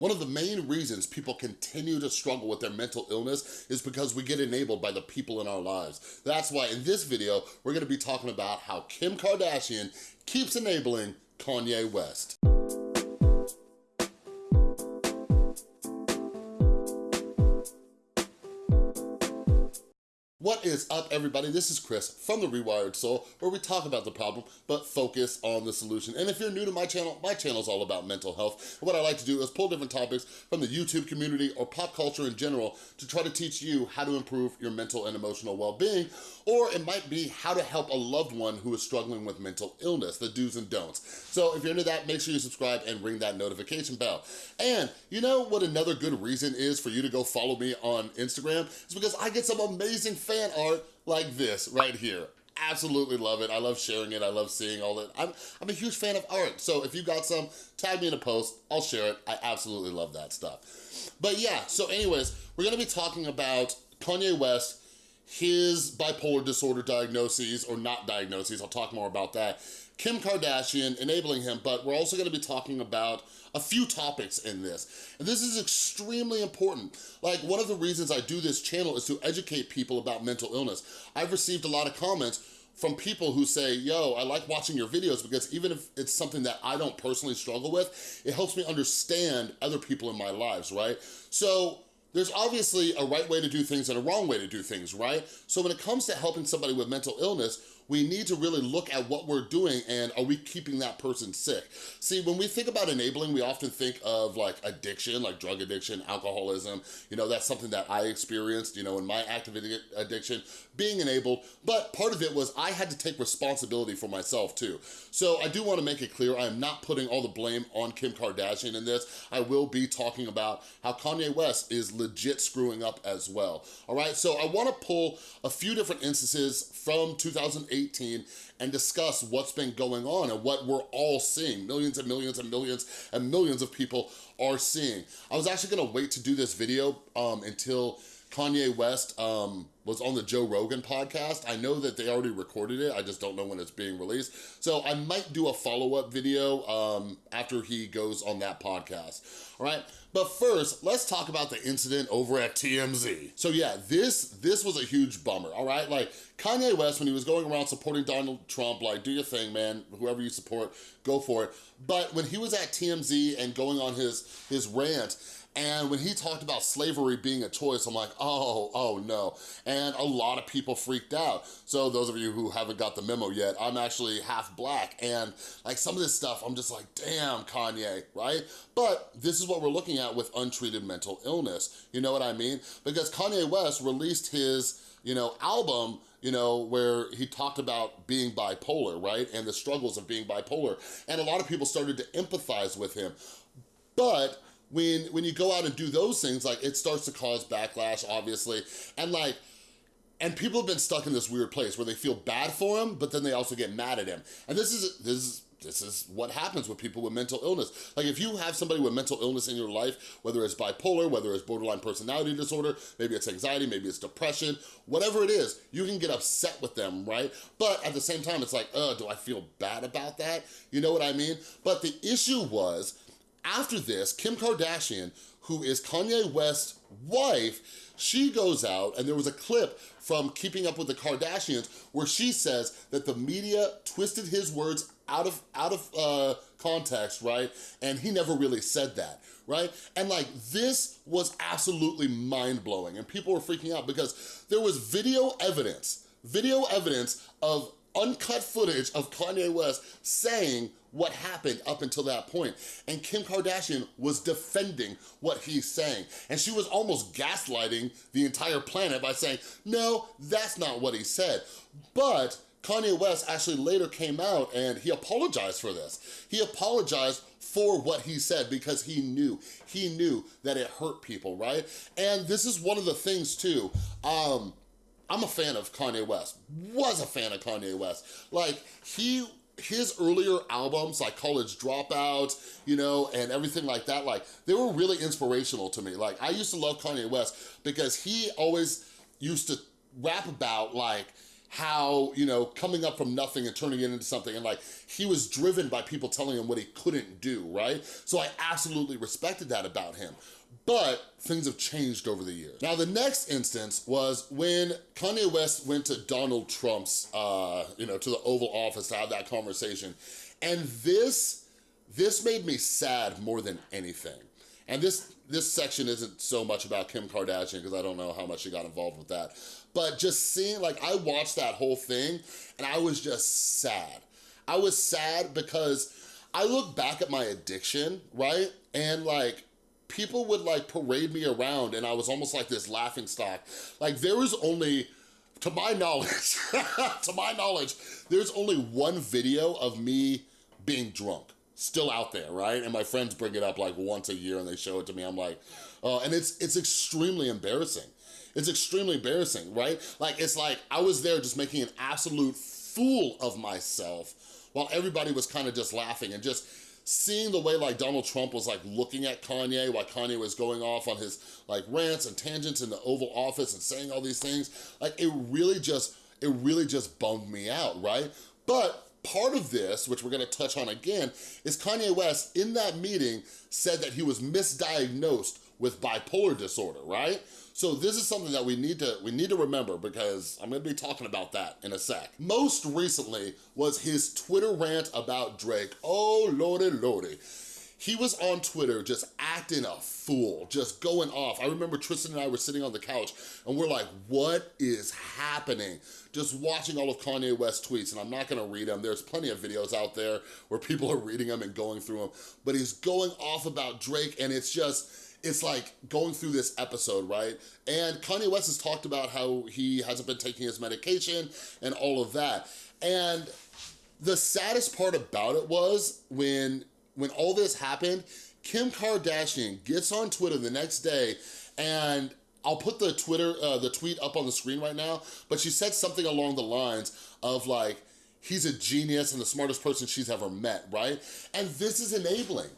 One of the main reasons people continue to struggle with their mental illness is because we get enabled by the people in our lives. That's why in this video, we're gonna be talking about how Kim Kardashian keeps enabling Kanye West. Is up, everybody? This is Chris from The Rewired Soul, where we talk about the problem, but focus on the solution. And if you're new to my channel, my channel is all about mental health. What I like to do is pull different topics from the YouTube community or pop culture in general to try to teach you how to improve your mental and emotional well-being, or it might be how to help a loved one who is struggling with mental illness, the do's and don'ts. So if you're into that, make sure you subscribe and ring that notification bell. And you know what another good reason is for you to go follow me on Instagram? It's because I get some amazing fan art like this right here. Absolutely love it. I love sharing it. I love seeing all that. I'm, I'm a huge fan of art. So if you got some, tag me in a post. I'll share it. I absolutely love that stuff. But yeah, so anyways, we're gonna be talking about Kanye West, his bipolar disorder diagnoses or not diagnoses. I'll talk more about that. Kim Kardashian enabling him, but we're also gonna be talking about a few topics in this. And this is extremely important. Like one of the reasons I do this channel is to educate people about mental illness. I've received a lot of comments from people who say, yo, I like watching your videos because even if it's something that I don't personally struggle with, it helps me understand other people in my lives, right? So there's obviously a right way to do things and a wrong way to do things, right? So when it comes to helping somebody with mental illness, we need to really look at what we're doing and are we keeping that person sick? See, when we think about enabling, we often think of like addiction, like drug addiction, alcoholism, you know, that's something that I experienced, you know, in my active addiction, being enabled, but part of it was I had to take responsibility for myself too. So I do wanna make it clear, I'm not putting all the blame on Kim Kardashian in this. I will be talking about how Kanye West is legit screwing up as well, all right? So I wanna pull a few different instances from 2018 2018 and discuss what's been going on and what we're all seeing. Millions and millions and millions and millions of people are seeing. I was actually gonna wait to do this video um, until Kanye West um, was on the Joe Rogan podcast. I know that they already recorded it. I just don't know when it's being released. So I might do a follow-up video um, after he goes on that podcast, all right? But first, let's talk about the incident over at TMZ. So yeah, this, this was a huge bummer, all right? Like Kanye West, when he was going around supporting Donald Trump, like do your thing, man, whoever you support, go for it. But when he was at TMZ and going on his, his rant, and when he talked about slavery being a choice, I'm like, oh, oh no. And a lot of people freaked out. So those of you who haven't got the memo yet, I'm actually half black. And like some of this stuff, I'm just like, damn, Kanye, right? But this is what we're looking at with untreated mental illness. You know what I mean? Because Kanye West released his, you know, album you know, where he talked about being bipolar, right? And the struggles of being bipolar. And a lot of people started to empathize with him. But when when you go out and do those things, like it starts to cause backlash, obviously. And like, and people have been stuck in this weird place where they feel bad for him, but then they also get mad at him. And this is, this is, this is what happens with people with mental illness. Like if you have somebody with mental illness in your life, whether it's bipolar, whether it's borderline personality disorder, maybe it's anxiety, maybe it's depression, whatever it is, you can get upset with them, right? But at the same time, it's like, uh, do I feel bad about that? You know what I mean? But the issue was, after this, Kim Kardashian, who is Kanye West's wife, she goes out, and there was a clip from Keeping Up with the Kardashians where she says that the media twisted his words out of, out of uh, context, right? And he never really said that, right? And like, this was absolutely mind-blowing, and people were freaking out because there was video evidence, video evidence of uncut footage of Kanye West saying what happened up until that point. And Kim Kardashian was defending what he's saying. And she was almost gaslighting the entire planet by saying, no, that's not what he said. But Kanye West actually later came out and he apologized for this. He apologized for what he said because he knew, he knew that it hurt people, right? And this is one of the things too, um, I'm a fan of Kanye West, was a fan of Kanye West. Like, he his earlier albums, like College Dropout, you know, and everything like that, like, they were really inspirational to me. Like, I used to love Kanye West because he always used to rap about, like, how, you know, coming up from nothing and turning it into something and like he was driven by people telling him what he couldn't do, right? So I absolutely respected that about him. But things have changed over the years. Now, the next instance was when Kanye West went to Donald Trump's, uh, you know, to the Oval Office to have that conversation. And this, this made me sad more than anything. And this, this section isn't so much about Kim Kardashian because I don't know how much she got involved with that. But just seeing, like, I watched that whole thing and I was just sad. I was sad because I look back at my addiction, right? And like, people would like parade me around and I was almost like this laughing stock. Like there was only, to my knowledge, to my knowledge, there's only one video of me being drunk still out there, right? And my friends bring it up like once a year and they show it to me. I'm like, oh, and it's it's extremely embarrassing. It's extremely embarrassing, right? Like, it's like I was there just making an absolute fool of myself while everybody was kind of just laughing and just seeing the way like Donald Trump was like looking at Kanye while Kanye was going off on his like rants and tangents in the Oval Office and saying all these things, like it really just, it really just bummed me out, right? But part of this, which we're gonna touch on again, is Kanye West in that meeting said that he was misdiagnosed with bipolar disorder, right? So this is something that we need to we need to remember because I'm gonna be talking about that in a sec. Most recently was his Twitter rant about Drake. Oh, lordy, lordy. He was on Twitter just acting a fool, just going off. I remember Tristan and I were sitting on the couch and we're like, what is happening? Just watching all of Kanye West's tweets and I'm not gonna read them. There's plenty of videos out there where people are reading them and going through them, but he's going off about Drake and it's just, it's like going through this episode, right? And Kanye West has talked about how he hasn't been taking his medication and all of that. And the saddest part about it was when, when all this happened, Kim Kardashian gets on Twitter the next day and I'll put the Twitter, uh, the tweet up on the screen right now, but she said something along the lines of like, he's a genius and the smartest person she's ever met, right? And this is enabling.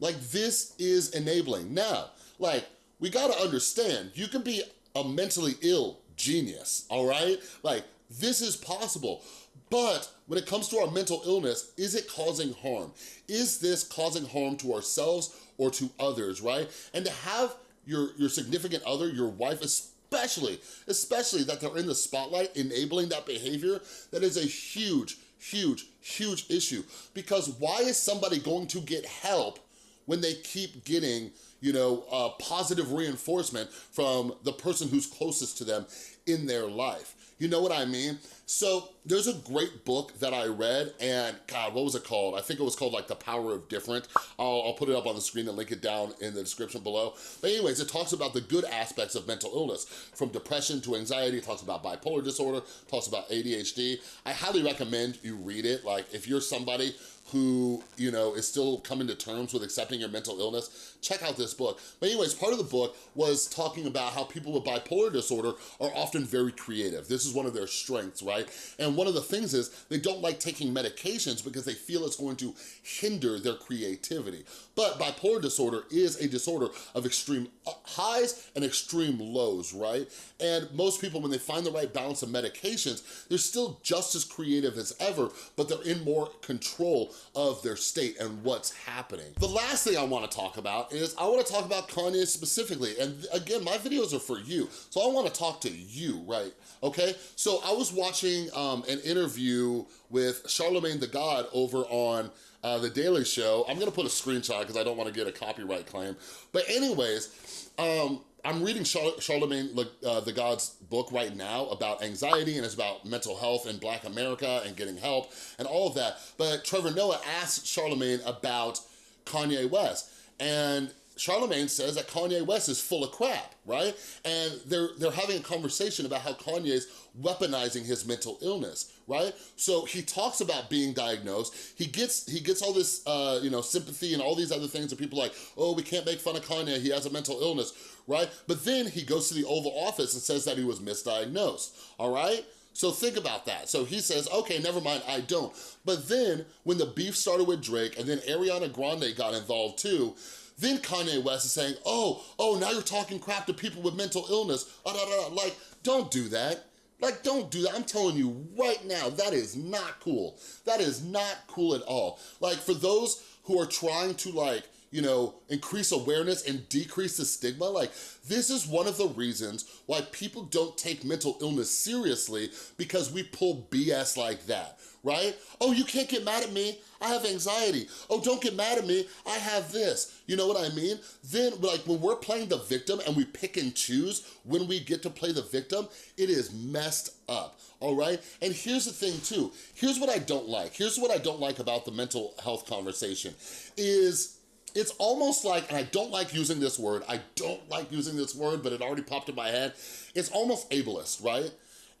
Like this is enabling. Now, like we gotta understand, you can be a mentally ill genius, all right? Like this is possible. But when it comes to our mental illness, is it causing harm? Is this causing harm to ourselves or to others, right? And to have your, your significant other, your wife especially, especially that they're in the spotlight enabling that behavior, that is a huge, huge, huge issue. Because why is somebody going to get help when they keep getting, you know, uh, positive reinforcement from the person who's closest to them in their life. You know what I mean? So there's a great book that I read and God, what was it called? I think it was called like The Power of Different. I'll, I'll, put it up on the screen and link it down in the description below. But anyways, it talks about the good aspects of mental illness from depression to anxiety, it talks about bipolar disorder, talks about ADHD. I highly recommend you read it. Like if you're somebody who, you know, is still coming to terms with accepting your mental illness, check out this book. But anyways, part of the book was talking about how people with bipolar disorder are often very creative. This is one of their strengths, right? And one of the things is they don't like taking medications because they feel it's going to hinder their creativity. But bipolar disorder is a disorder of extreme highs and extreme lows, right? And most people, when they find the right balance of medications, they're still just as creative as ever, but they're in more control of their state and what's happening. The last thing I wanna talk about is I wanna talk about Kanye specifically. And again, my videos are for you. So I wanna talk to you, right? Okay, so I was watching um, an interview with Charlamagne the God over on uh, The Daily Show. I'm gonna put a screenshot because I don't wanna get a copyright claim. But anyways, um, I'm reading Char Charlamagne uh, the God's book right now about anxiety and it's about mental health in Black America and getting help and all of that. But Trevor Noah asked Charlamagne about Kanye West and Charlamagne says that Kanye West is full of crap, right? And they're, they're having a conversation about how Kanye's weaponizing his mental illness, right? So he talks about being diagnosed. He gets he gets all this, uh, you know, sympathy and all these other things that people like, oh, we can't make fun of Kanye, he has a mental illness, right? But then he goes to the Oval Office and says that he was misdiagnosed, all right? So think about that. So he says, okay, never mind, I don't. But then when the beef started with Drake and then Ariana Grande got involved too, then Kanye West is saying, oh, oh, now you're talking crap to people with mental illness. Uh, uh, uh, like, don't do that. Like, don't do that. I'm telling you right now, that is not cool. That is not cool at all. Like, for those who are trying to like, you know, increase awareness and decrease the stigma. Like, this is one of the reasons why people don't take mental illness seriously because we pull BS like that, right? Oh, you can't get mad at me. I have anxiety. Oh, don't get mad at me. I have this. You know what I mean? Then, like, when we're playing the victim and we pick and choose when we get to play the victim, it is messed up, all right? And here's the thing, too. Here's what I don't like. Here's what I don't like about the mental health conversation is it's almost like, and I don't like using this word, I don't like using this word, but it already popped in my head. It's almost ableist, right?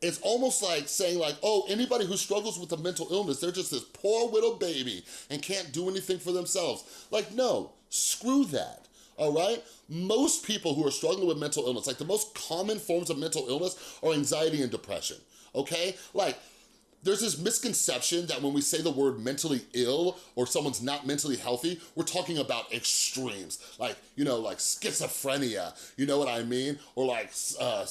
It's almost like saying like, oh, anybody who struggles with a mental illness, they're just this poor little baby and can't do anything for themselves. Like, no, screw that, all right? Most people who are struggling with mental illness, like the most common forms of mental illness are anxiety and depression, okay? Like, there's this misconception that when we say the word mentally ill or someone's not mentally healthy, we're talking about extremes. Like, you know, like schizophrenia, you know what I mean? Or like uh,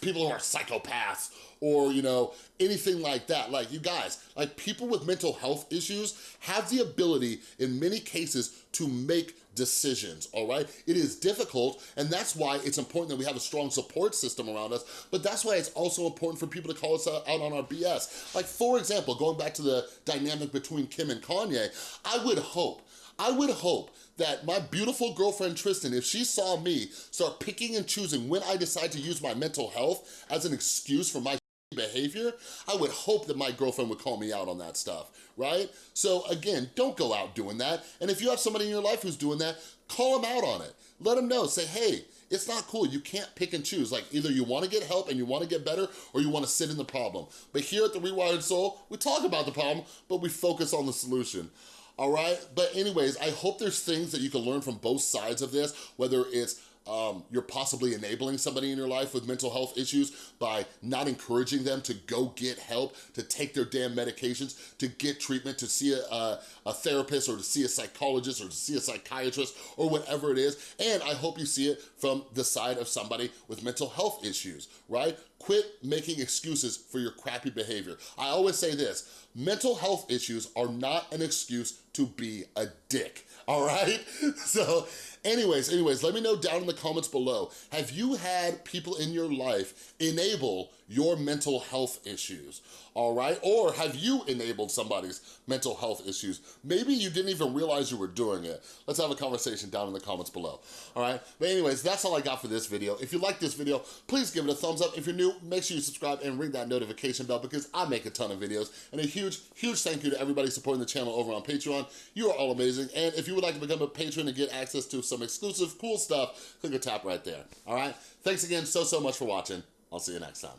people who are psychopaths or, you know, anything like that. Like, you guys, like people with mental health issues have the ability in many cases to make decisions, all right? It is difficult, and that's why it's important that we have a strong support system around us, but that's why it's also important for people to call us out on our BS. Like, for example, going back to the dynamic between Kim and Kanye, I would hope I would hope that my beautiful girlfriend Tristan, if she saw me start picking and choosing when I decide to use my mental health as an excuse for my behavior, I would hope that my girlfriend would call me out on that stuff, right? So again, don't go out doing that. And if you have somebody in your life who's doing that, call them out on it. Let them know, say, hey, it's not cool. You can't pick and choose. Like either you wanna get help and you wanna get better or you wanna sit in the problem. But here at The Rewired Soul, we talk about the problem, but we focus on the solution all right? But anyways, I hope there's things that you can learn from both sides of this, whether it's um, you're possibly enabling somebody in your life with mental health issues by not encouraging them to go get help, to take their damn medications, to get treatment, to see a, a, a therapist or to see a psychologist or to see a psychiatrist or whatever it is. And I hope you see it from the side of somebody with mental health issues, right? Quit making excuses for your crappy behavior. I always say this, mental health issues are not an excuse to be a dick, all right? So anyways, anyways, let me know down in the comments below, have you had people in your life enable your mental health issues, all right? Or have you enabled somebody's mental health issues? Maybe you didn't even realize you were doing it. Let's have a conversation down in the comments below, all right? But anyways, that's all I got for this video. If you like this video, please give it a thumbs up. If you're new, make sure you subscribe and ring that notification bell because I make a ton of videos. And a huge, huge thank you to everybody supporting the channel over on Patreon. You are all amazing. And if you would like to become a patron and get access to some exclusive cool stuff, click or tap right there, all right? Thanks again so, so much for watching. I'll see you next time.